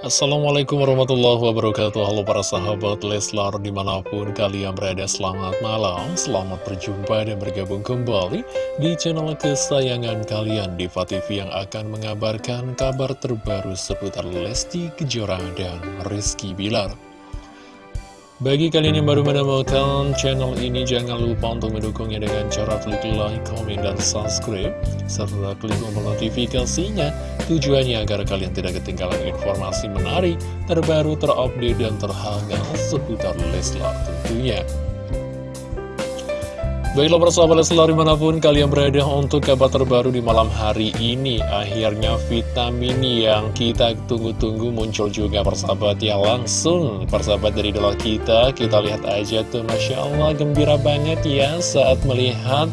Assalamualaikum warahmatullahi wabarakatuh. Halo para sahabat Leslar di mana pun kalian berada selamat malam. Selamat berjumpa dan bergabung kembali di channel kesayangan kalian Diva TV yang akan mengabarkan kabar terbaru seputar Lesti Kejora dan Rizky Bilar bagi kalian yang baru menemukan channel ini, jangan lupa untuk mendukungnya dengan cara klik like, komen, dan subscribe, serta klik tombol notifikasinya, tujuannya agar kalian tidak ketinggalan informasi menarik, terbaru, terupdate, dan terhangat seputar Leslar tentunya. Baiklah persahabat Leslar di mana pun kalian berada untuk kabar terbaru di malam hari ini. Akhirnya vitamin yang kita tunggu-tunggu muncul juga persahabat ya Langsung persahabat dari dolar kita Kita lihat aja tuh. Masya Allah gembira banget ya saat melihat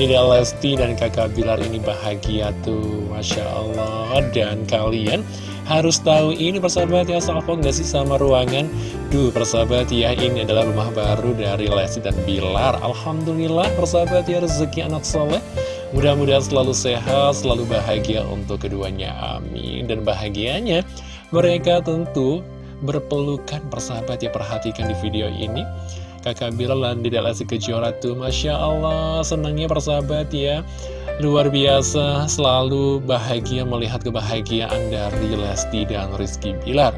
Dede Lesti dan kakak Bilar ini bahagia tuh Masya Allah. Dan kalian harus tahu ini persahabat ya Salvo nggak sih sama ruangan? Duh persahabat ya ini adalah rumah baru dari Lesti dan Bilar. Alhamdulillah persahabat ya rezeki anak soleh. Mudah-mudahan selalu sehat, selalu bahagia untuk keduanya, amin. Dan bahagianya mereka tentu berpelukan persahabat ya perhatikan di video ini Kakak Bilar dan Dede Lesti Kejora tuh Masya Allah senangnya persahabat ya Luar biasa, selalu bahagia melihat kebahagiaan dari Lesti dan Rizky Bilar.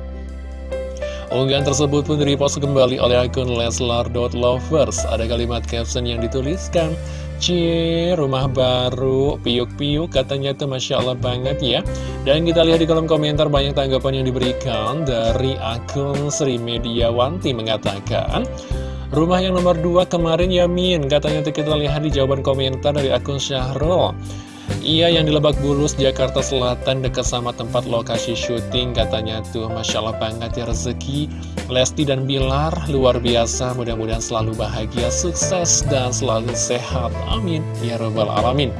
Unggahan tersebut pun direpost kembali oleh akun leslar.lovers. Ada kalimat caption yang dituliskan, Cie, rumah baru, piuk-piuk, katanya tuh Masya Allah banget ya. Dan kita lihat di kolom komentar banyak tanggapan yang diberikan dari akun Sri Mediawanti mengatakan, Rumah yang nomor 2 kemarin Yamin. Katanya tuh kita lihat di jawaban komentar dari akun Syahrul. Iya yang di Lebak Bulus, Jakarta Selatan dekat sama tempat lokasi syuting. Katanya tuh Masya Allah banget ya rezeki. Lesti dan Bilar luar biasa. Mudah-mudahan selalu bahagia, sukses dan selalu sehat. Amin. Ya Rabbal Alamin.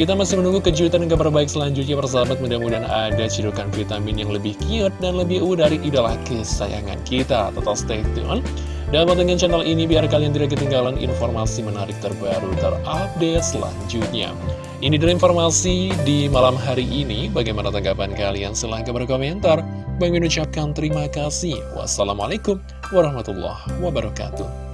Kita masih menunggu kejutan dan kabar baik selanjutnya persahabat. Mudah-mudahan ada cirukan vitamin yang lebih cute dan lebih u dari idola kesayangan kita. Tetap stay tune. Dan pantengin channel ini biar kalian tidak ketinggalan informasi menarik terbaru terupdate selanjutnya. Ini dari informasi di malam hari ini. Bagaimana tanggapan kalian? Silahkan berkomentar. Bang mengucapkan terima kasih. Wassalamualaikum warahmatullahi wabarakatuh.